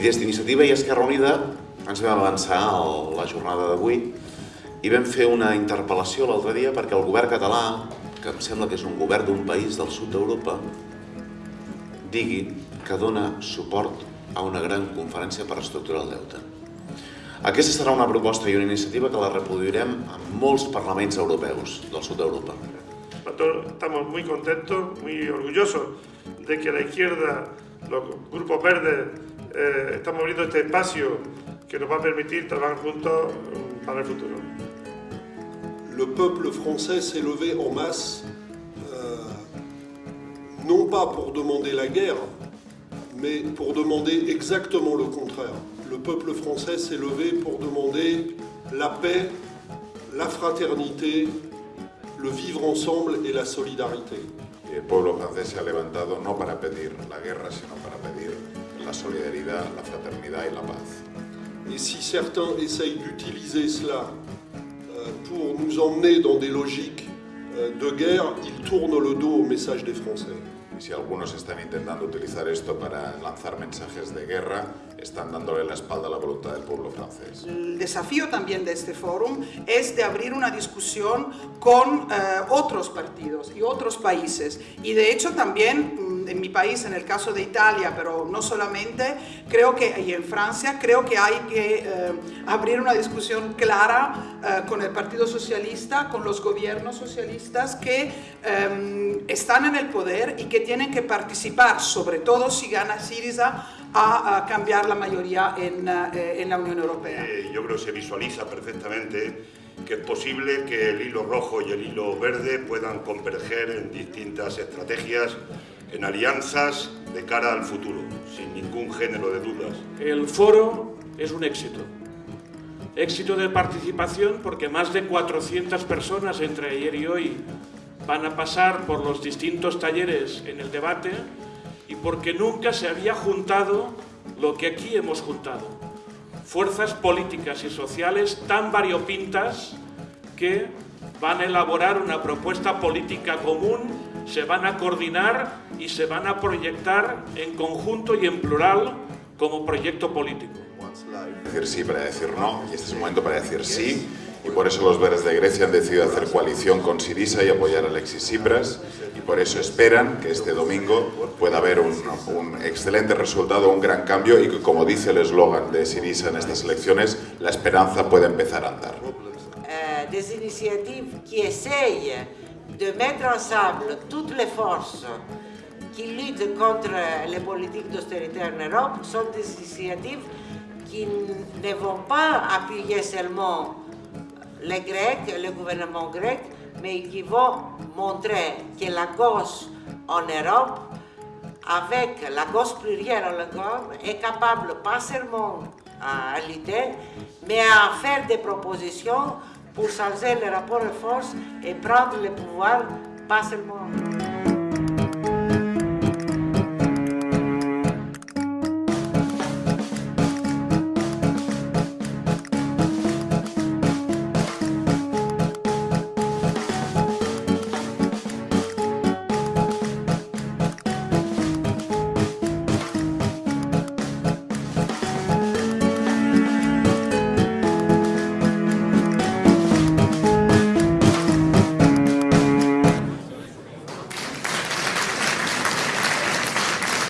Des d'Iniciativa i Esquerra Unida ens vam avançar a la jornada d'avui i vam fer una interpel·lació l'altre dia perquè el govern català, que em sembla que és un govern d'un país del sud d'Europa, digui que dona suport a una gran conferència per estructurar el deute. Aquesta serà una proposta i una iniciativa que la reproduirem en molts parlaments europeus del sud d'Europa. Estamos muy contentos, muy orgullosos de que la izquierda, los grupos verdes, eh, estamos abriendo este espacio que nos va a permitir trabajar juntos mm, para el futuro. Le peuple français s'est levé en masse, euh, non pas pour demander la guerre, mais pour demander exactement le contraire. Le peuple français s'est levé pour demander la paix, la fraternité, le vivre ensemble et la solidarité. Pueblo francés se ha levantado no para pedir la guerra, sino para pedir la solidaridad, la fraternidad y la paz. Et si certains essayent d'utiliser cela euh, pour nous emmener dans des logiques euh, de guerre, ils tournent le dos au message des Français. Si algunos están intentando utilizar esto para lanzar mensajes de guerra, están dándole la espalda a la voluntad del pueblo francés. El desafío también de este fórum es de abrir una discusión con eh, otros partidos y otros países. Y de hecho también en mi país, en el caso de Italia, pero no solamente, creo que, y en Francia, creo que hay que eh, abrir una discusión clara eh, con el Partido Socialista, con los gobiernos socialistas que eh, están en el poder y que tienen que participar, sobre todo si gana Syriza, a, a cambiar la mayoría en, en la Unión Europea. yo creo que se visualiza perfectamente que es posible que el hilo rojo y el hilo verde puedan converger en distintas estrategias en alianzas de cara al futuro, sin ningún género de dudas. El foro es un éxito. Éxito de participación porque más de 400 personas entre ayer y hoy van a pasar por los distintos talleres en el debate y porque nunca se había juntado lo que aquí hemos juntado. Fuerzas políticas y sociales tan variopintas que van a elaborar una propuesta política común se van a coordinar y se van a proyectar en conjunto y en plural como proyecto político. Decir sí para decir no, y este es el momento para decir sí, y por eso los verdes de Grecia han decidido hacer coalición con Sirisa y apoyar a Alexis Tsipras, y por eso esperan que este domingo pueda haber un, un excelente resultado, un gran cambio, y que, como dice el eslogan de Sirisa en estas elecciones, la esperanza puede empezar a andar. Uh, de mettre ensemble toutes les forces qui luttent contre les politiques d'austérité en Europe sont des initiatives qui ne vont pas appuyer seulement les Grecs, le gouvernement grec, mais qui vont montrer que la gauche en Europe, avec la gauche plurielle en Europe, est capable pas seulement à lutter, mais à faire des propositions pour changer les rapports de force et prendre le pouvoir, pas seulement